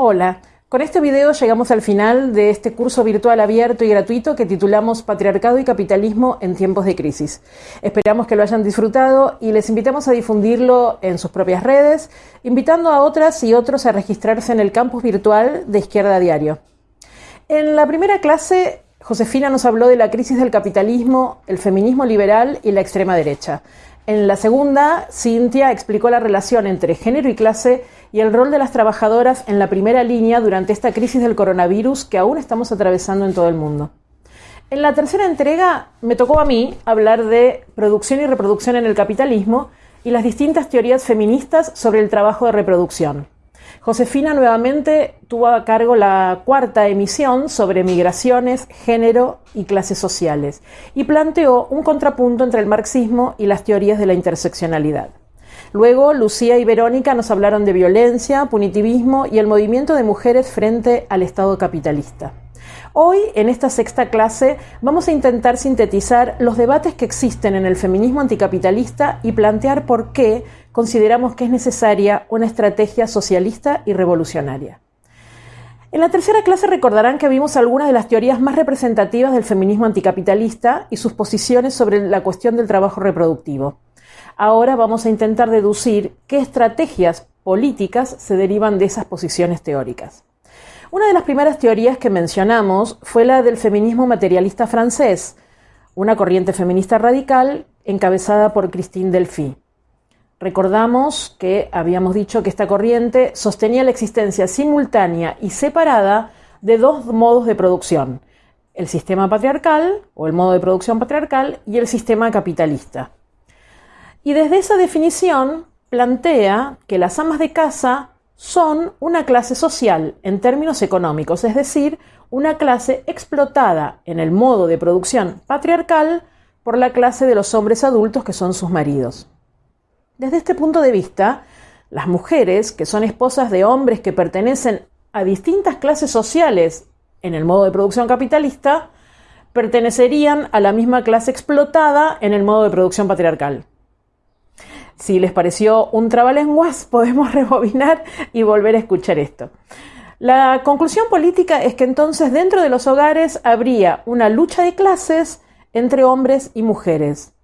Hola, con este video llegamos al final de este curso virtual abierto y gratuito que titulamos Patriarcado y Capitalismo en tiempos de crisis. Esperamos que lo hayan disfrutado y les invitamos a difundirlo en sus propias redes, invitando a otras y otros a registrarse en el campus virtual de Izquierda Diario. En la primera clase, Josefina nos habló de la crisis del capitalismo, el feminismo liberal y la extrema derecha. En la segunda, Cintia explicó la relación entre género y clase y el rol de las trabajadoras en la primera línea durante esta crisis del coronavirus que aún estamos atravesando en todo el mundo. En la tercera entrega me tocó a mí hablar de producción y reproducción en el capitalismo y las distintas teorías feministas sobre el trabajo de reproducción. Josefina nuevamente tuvo a cargo la cuarta emisión sobre migraciones, género y clases sociales y planteó un contrapunto entre el marxismo y las teorías de la interseccionalidad. Luego, Lucía y Verónica nos hablaron de violencia, punitivismo y el movimiento de mujeres frente al Estado capitalista. Hoy, en esta sexta clase, vamos a intentar sintetizar los debates que existen en el feminismo anticapitalista y plantear por qué consideramos que es necesaria una estrategia socialista y revolucionaria. En la tercera clase recordarán que vimos algunas de las teorías más representativas del feminismo anticapitalista y sus posiciones sobre la cuestión del trabajo reproductivo. Ahora vamos a intentar deducir qué estrategias políticas se derivan de esas posiciones teóricas. Una de las primeras teorías que mencionamos fue la del feminismo materialista francés, una corriente feminista radical encabezada por Christine Delphi. Recordamos que habíamos dicho que esta corriente sostenía la existencia simultánea y separada de dos modos de producción, el sistema patriarcal o el modo de producción patriarcal y el sistema capitalista. Y desde esa definición plantea que las amas de casa son una clase social en términos económicos, es decir, una clase explotada en el modo de producción patriarcal por la clase de los hombres adultos que son sus maridos. Desde este punto de vista, las mujeres, que son esposas de hombres que pertenecen a distintas clases sociales en el modo de producción capitalista, pertenecerían a la misma clase explotada en el modo de producción patriarcal. Si les pareció un trabalenguas, podemos rebobinar y volver a escuchar esto. La conclusión política es que entonces dentro de los hogares habría una lucha de clases entre hombres y mujeres.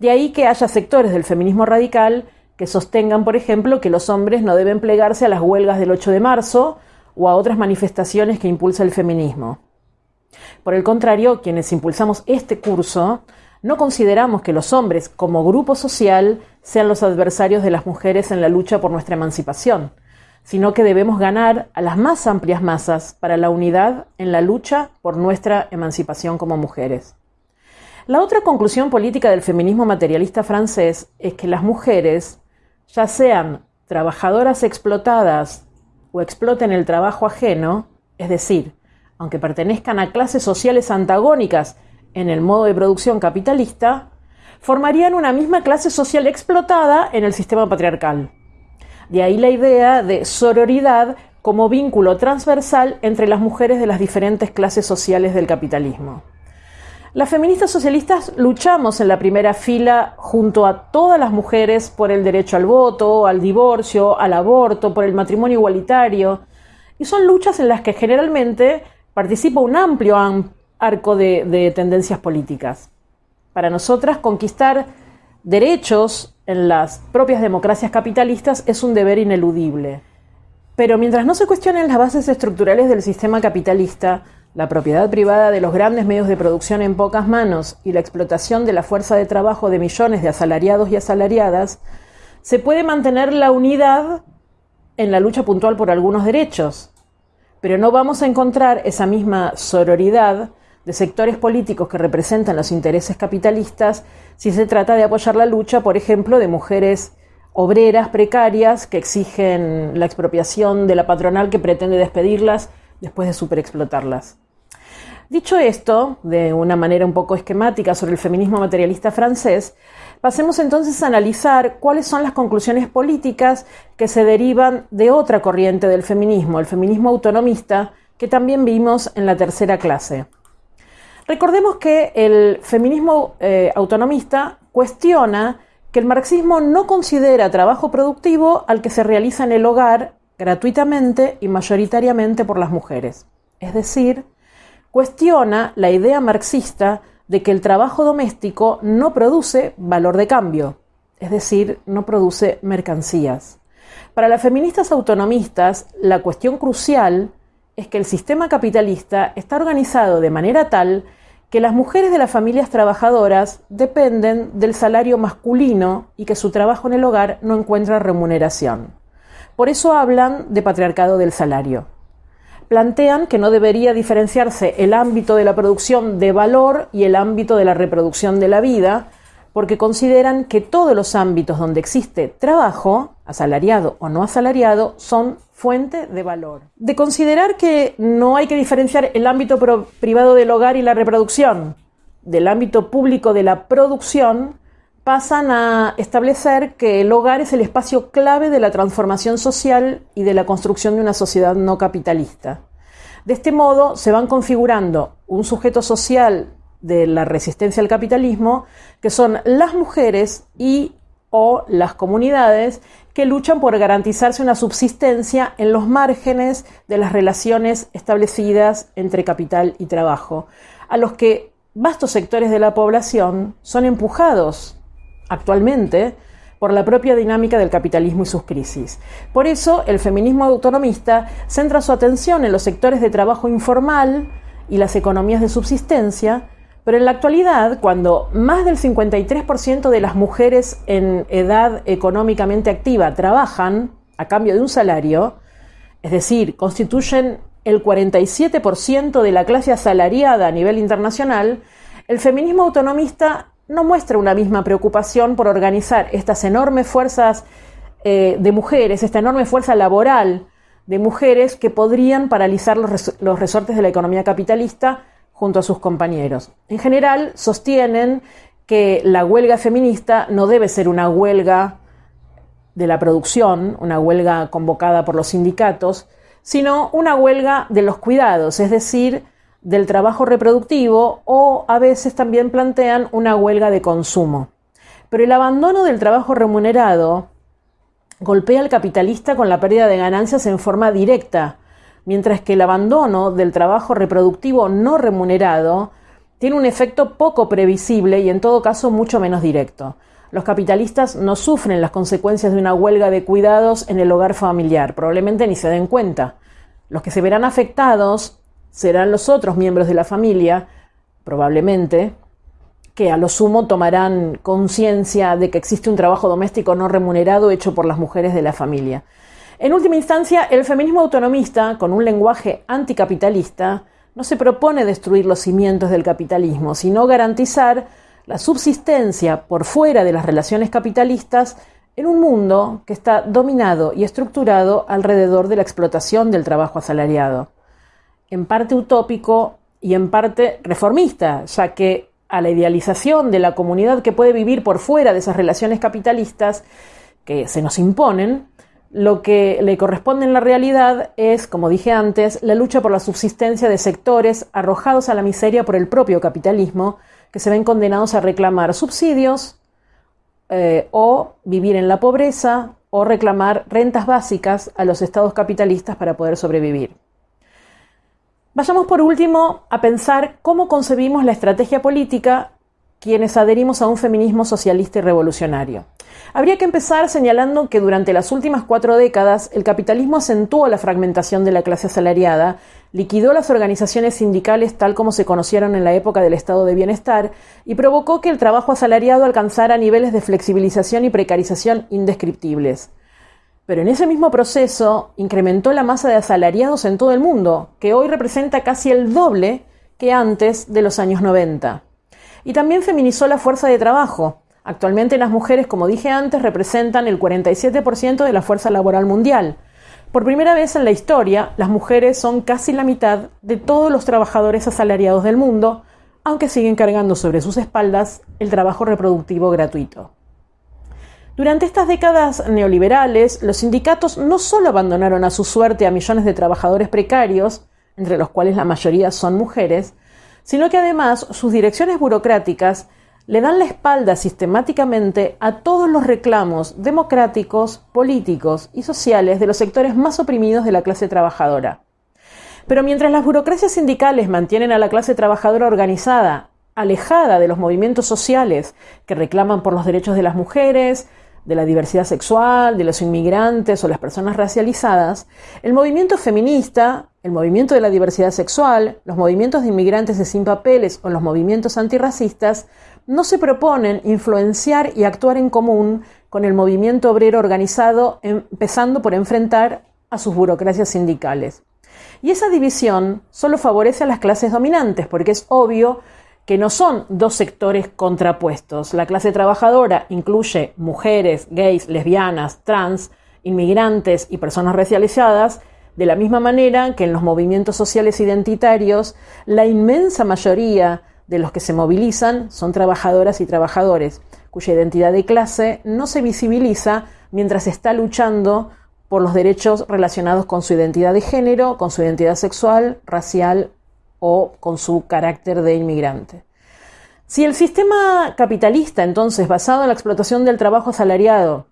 De ahí que haya sectores del feminismo radical que sostengan, por ejemplo, que los hombres no deben plegarse a las huelgas del 8 de marzo o a otras manifestaciones que impulsa el feminismo. Por el contrario, quienes impulsamos este curso no consideramos que los hombres, como grupo social, sean los adversarios de las mujeres en la lucha por nuestra emancipación, sino que debemos ganar a las más amplias masas para la unidad en la lucha por nuestra emancipación como mujeres. La otra conclusión política del feminismo materialista francés es que las mujeres, ya sean trabajadoras explotadas o exploten el trabajo ajeno, es decir, aunque pertenezcan a clases sociales antagónicas en el modo de producción capitalista, formarían una misma clase social explotada en el sistema patriarcal. De ahí la idea de sororidad como vínculo transversal entre las mujeres de las diferentes clases sociales del capitalismo. Las feministas socialistas luchamos en la primera fila junto a todas las mujeres por el derecho al voto, al divorcio, al aborto, por el matrimonio igualitario, y son luchas en las que generalmente participa un amplio arco de, tendencias políticas. Para nosotras, conquistar derechos en las propias democracias capitalistas es un deber ineludible. Pero mientras no se cuestionen las bases estructurales del sistema capitalista, la propiedad privada de los grandes medios de producción en pocas manos y la explotación de la fuerza de trabajo de millones de asalariados y asalariadas, se puede mantener la unidad en la lucha puntual por algunos derechos, pero no vamos a encontrar esa misma sororidad de sectores políticos que representan los intereses capitalistas si se trata de apoyar la lucha, por ejemplo, de mujeres obreras precarias que exigen la expropiación de la patronal que pretende despedirlas después de superexplotarlas. Dicho esto, de una manera un poco esquemática sobre el feminismo materialista francés, pasemos entonces a analizar cuáles son las conclusiones políticas que se derivan de otra corriente del feminismo, el feminismo autonomista, que también vimos en la tercera clase. Recordemos que el feminismo eh, autonomista cuestiona que el marxismo no considera trabajo productivo al que se realiza en el hogar gratuitamente y mayoritariamente por las mujeres. Es decir, cuestiona la idea marxista de que el trabajo doméstico no produce valor de cambio, es decir, no produce mercancías. Para las feministas autonomistas, la cuestión crucial es que el sistema capitalista está organizado de manera tal que las mujeres de las familias trabajadoras dependen del salario masculino y que su trabajo en el hogar no encuentra remuneración. Por eso hablan de patriarcado del salario. Plantean que no debería diferenciarse el ámbito de la producción de valor y el ámbito de la reproducción de la vida, porque consideran que todos los ámbitos donde existe trabajo, asalariado o no asalariado, son fuente de valor. De considerar que no hay que diferenciar el ámbito privado del hogar y la reproducción del ámbito público de la producción, pasan a establecer que el hogar es el espacio clave de la transformación social y de la construcción de una sociedad no capitalista. De este modo se van configurando un sujeto social de la resistencia al capitalismo, que son las mujeres y o las comunidades que luchan por garantizarse una subsistencia en los márgenes de las relaciones establecidas entre capital y trabajo, a los que vastos sectores de la población son empujados actualmente por la propia dinámica del capitalismo y sus crisis. Por eso, el feminismo autonomista centra su atención en los sectores de trabajo informal y las economías de subsistencia, pero en la actualidad, cuando más del 53% de las mujeres en edad económicamente activa trabajan a cambio de un salario, es decir, constituyen el 47% de la clase asalariada a nivel internacional, el feminismo autonomista no muestra una misma preocupación por organizar estas enormes fuerzas eh, de mujeres, esta enorme fuerza laboral de mujeres que podrían paralizar los resortes de la economía capitalista junto a sus compañeros. En general, sostienen que la huelga feminista no debe ser una huelga de la producción, una huelga convocada por los sindicatos, sino una huelga de los cuidados, es decir, del trabajo reproductivo o a veces también plantean una huelga de consumo. Pero el abandono del trabajo remunerado golpea al capitalista con la pérdida de ganancias en forma directa, mientras que el abandono del trabajo reproductivo no remunerado tiene un efecto poco previsible y en todo caso mucho menos directo. Los capitalistas no sufren las consecuencias de una huelga de cuidados en el hogar familiar, probablemente ni se den cuenta. Los que se verán afectados serán los otros miembros de la familia, probablemente, que a lo sumo tomarán conciencia de que existe un trabajo doméstico no remunerado hecho por las mujeres de la familia. En última instancia, el feminismo autonomista, con un lenguaje anticapitalista, no se propone destruir los cimientos del capitalismo, sino garantizar la subsistencia por fuera de las relaciones capitalistas en un mundo que está dominado y estructurado alrededor de la explotación del trabajo asalariado. En parte utópico y en parte reformista, ya que a la idealización de la comunidad que puede vivir por fuera de esas relaciones capitalistas que se nos imponen, lo que le corresponde en la realidad es, como dije antes, la lucha por la subsistencia de sectores arrojados a la miseria por el propio capitalismo, que se ven condenados a reclamar subsidios eh, o vivir en la pobreza o reclamar rentas básicas a los estados capitalistas para poder sobrevivir. Vayamos por último a pensar cómo concebimos la estrategia política quienes adherimos a un feminismo socialista y revolucionario. Habría que empezar señalando que durante las últimas cuatro décadas el capitalismo acentuó la fragmentación de la clase asalariada, liquidó las organizaciones sindicales tal como se conocieron en la época del estado de bienestar y provocó que el trabajo asalariado alcanzara niveles de flexibilización y precarización indescriptibles. Pero en ese mismo proceso incrementó la masa de asalariados en todo el mundo, que hoy representa casi el doble que antes de los años 90. Y también feminizó la fuerza de trabajo, Actualmente las mujeres, como dije antes, representan el 47% de la fuerza laboral mundial. Por primera vez en la historia, las mujeres son casi la mitad de todos los trabajadores asalariados del mundo, aunque siguen cargando sobre sus espaldas el trabajo reproductivo gratuito. Durante estas décadas neoliberales, los sindicatos no solo abandonaron a su suerte a millones de trabajadores precarios, entre los cuales la mayoría son mujeres, sino que además sus direcciones burocráticas le dan la espalda sistemáticamente a todos los reclamos democráticos, políticos y sociales de los sectores más oprimidos de la clase trabajadora. Pero mientras las burocracias sindicales mantienen a la clase trabajadora organizada, alejada de los movimientos sociales que reclaman por los derechos de las mujeres, de la diversidad sexual, de los inmigrantes o las personas racializadas, el movimiento feminista, el movimiento de la diversidad sexual, los movimientos de inmigrantes de sin papeles o los movimientos antirracistas no se proponen influenciar y actuar en común con el movimiento obrero organizado, empezando por enfrentar a sus burocracias sindicales. Y esa división solo favorece a las clases dominantes, porque es obvio que no son dos sectores contrapuestos. La clase trabajadora incluye mujeres, gays, lesbianas, trans, inmigrantes y personas racializadas, de la misma manera que en los movimientos sociales identitarios, la inmensa mayoría de los que se movilizan son trabajadoras y trabajadores, cuya identidad de clase no se visibiliza mientras está luchando por los derechos relacionados con su identidad de género, con su identidad sexual, racial o con su carácter de inmigrante. Si el sistema capitalista, entonces, basado en la explotación del trabajo asalariado,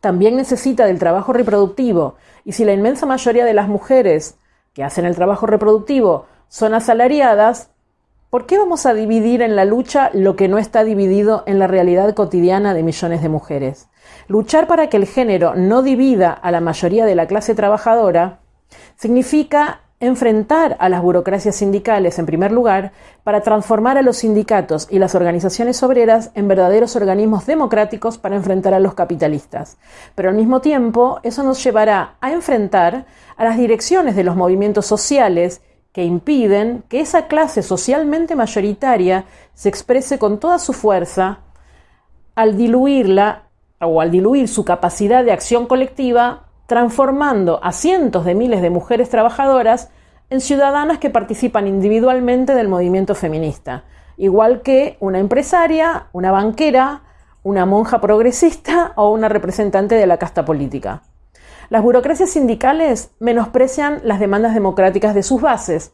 también necesita del trabajo reproductivo, y si la inmensa mayoría de las mujeres que hacen el trabajo reproductivo son asalariadas, ¿por qué vamos a dividir en la lucha lo que no está dividido en la realidad cotidiana de millones de mujeres? Luchar para que el género no divida a la mayoría de la clase trabajadora significa enfrentar a las burocracias sindicales en primer lugar para transformar a los sindicatos y las organizaciones obreras en verdaderos organismos democráticos para enfrentar a los capitalistas. Pero al mismo tiempo, eso nos llevará a enfrentar a las direcciones de los movimientos sociales que impiden que esa clase socialmente mayoritaria se exprese con toda su fuerza al diluirla o al diluir su capacidad de acción colectiva transformando a cientos de miles de mujeres trabajadoras en ciudadanas que participan individualmente del movimiento feminista, igual que una empresaria, una banquera, una monja progresista o una representante de la casta política. Las burocracias sindicales menosprecian las demandas democráticas de sus bases,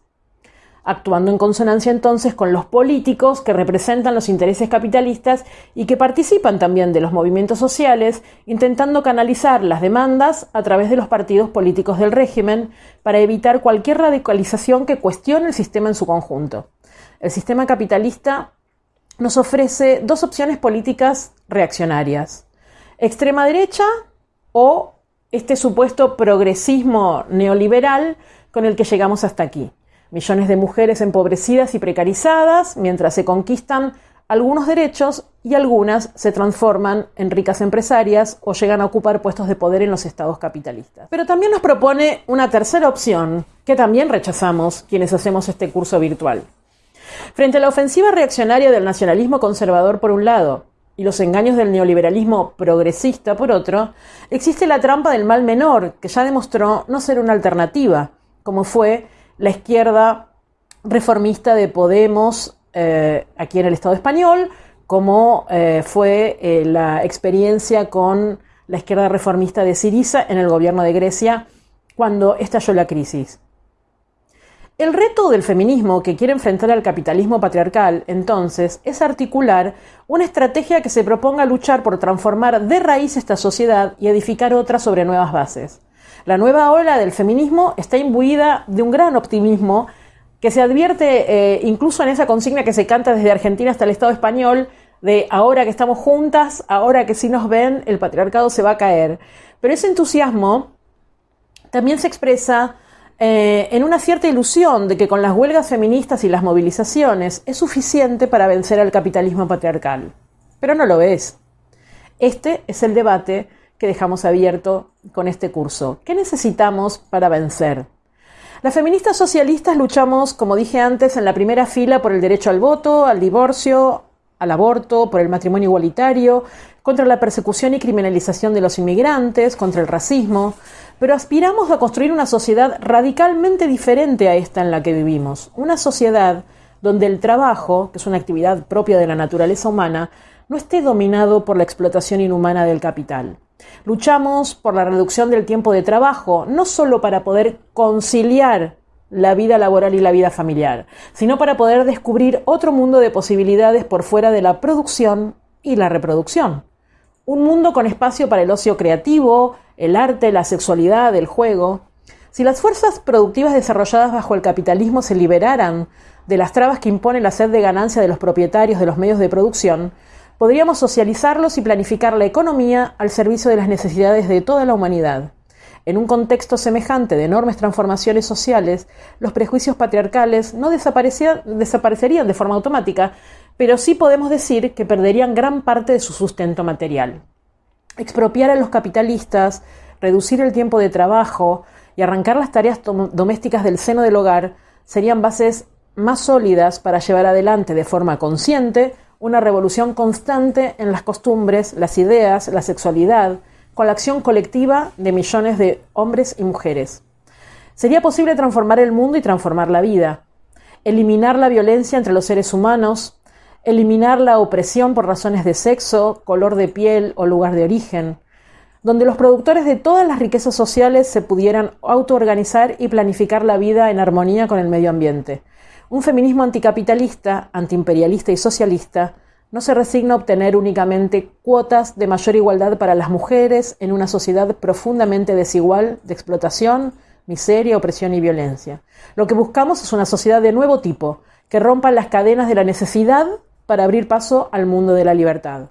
actuando en consonancia entonces con los políticos que representan los intereses capitalistas y que participan también de los movimientos sociales, intentando canalizar las demandas a través de los partidos políticos del régimen para evitar cualquier radicalización que cuestione el sistema en su conjunto. El sistema capitalista nos ofrece dos opciones políticas reaccionarias, extrema derecha o este supuesto progresismo neoliberal con el que llegamos hasta aquí millones de mujeres empobrecidas y precarizadas, mientras se conquistan algunos derechos y algunas se transforman en ricas empresarias o llegan a ocupar puestos de poder en los estados capitalistas. Pero también nos propone una tercera opción que también rechazamos quienes hacemos este curso virtual. Frente a la ofensiva reaccionaria del nacionalismo conservador por un lado y los engaños del neoliberalismo progresista por otro, existe la trampa del mal menor, que ya demostró no ser una alternativa, como fue la izquierda reformista de Podemos eh, aquí en el Estado español, como eh, fue eh, la experiencia con la izquierda reformista de Siriza en el gobierno de Grecia cuando estalló la crisis. El reto del feminismo que quiere enfrentar al capitalismo patriarcal, entonces, es articular una estrategia que se proponga luchar por transformar de raíz esta sociedad y edificar otra sobre nuevas bases. La nueva ola del feminismo está imbuida de un gran optimismo que se advierte eh, incluso en esa consigna que se canta desde Argentina hasta el Estado español de ahora que estamos juntas, ahora que sí nos ven, el patriarcado se va a caer. Pero ese entusiasmo también se expresa eh, en una cierta ilusión de que con las huelgas feministas y las movilizaciones es suficiente para vencer al capitalismo patriarcal. Pero no lo es. Este es el debate que dejamos abierto con este curso. ¿Qué necesitamos para vencer? Las feministas socialistas luchamos, como dije antes, en la primera fila por el derecho al voto, al divorcio, al aborto, por el matrimonio igualitario, contra la persecución y criminalización de los inmigrantes, contra el racismo, pero aspiramos a construir una sociedad radicalmente diferente a esta en la que vivimos, una sociedad donde el trabajo, que es una actividad propia de la naturaleza humana, no esté dominado por la explotación inhumana del capital. Luchamos por la reducción del tiempo de trabajo, no solo para poder conciliar la vida laboral y la vida familiar, sino para poder descubrir otro mundo de posibilidades por fuera de la producción y la reproducción. Un mundo con espacio para el ocio creativo, el arte, la sexualidad, el juego. Si las fuerzas productivas desarrolladas bajo el capitalismo se liberaran de las trabas que impone la sed de ganancia de los propietarios de los medios de producción, podríamos socializarlos y planificar la economía al servicio de las necesidades de toda la humanidad. En un contexto semejante de enormes transformaciones sociales, los prejuicios patriarcales no desaparecerían de forma automática, pero sí podemos decir que perderían gran parte de su sustento material. Expropiar a los capitalistas, reducir el tiempo de trabajo y arrancar las tareas domésticas del seno del hogar serían bases más sólidas para llevar adelante de forma consciente una revolución constante en las costumbres, las ideas, la sexualidad, con la acción colectiva de millones de hombres y mujeres. Sería posible transformar el mundo y transformar la vida, eliminar la violencia entre los seres humanos, eliminar la opresión por razones de sexo, color de piel o lugar de origen, donde los productores de todas las riquezas sociales se pudieran autoorganizar y planificar la vida en armonía con el medio ambiente. Un feminismo anticapitalista, antiimperialista y socialista no se resigna a obtener únicamente cuotas de mayor igualdad para las mujeres en una sociedad profundamente desigual de explotación, miseria, opresión y violencia. Lo que buscamos es una sociedad de nuevo tipo, que rompa las cadenas de la necesidad para abrir paso al mundo de la libertad.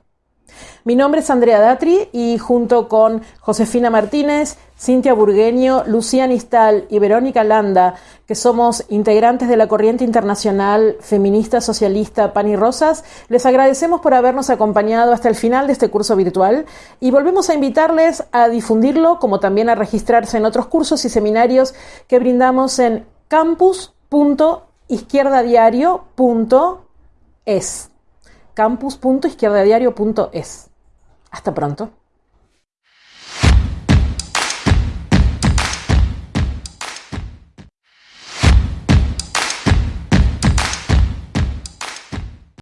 Mi nombre es Andrea Datri y junto con Josefina Martínez, Cintia Burgueño, Lucía Nistal y Verónica Landa, que somos integrantes de la corriente internacional feminista socialista Pan y Rosas, les agradecemos por habernos acompañado hasta el final de este curso virtual y volvemos a invitarles a difundirlo como también a registrarse en otros cursos y seminarios que brindamos en campus.izquierdadiario.es campus.izquierdadiario.es. Hasta pronto.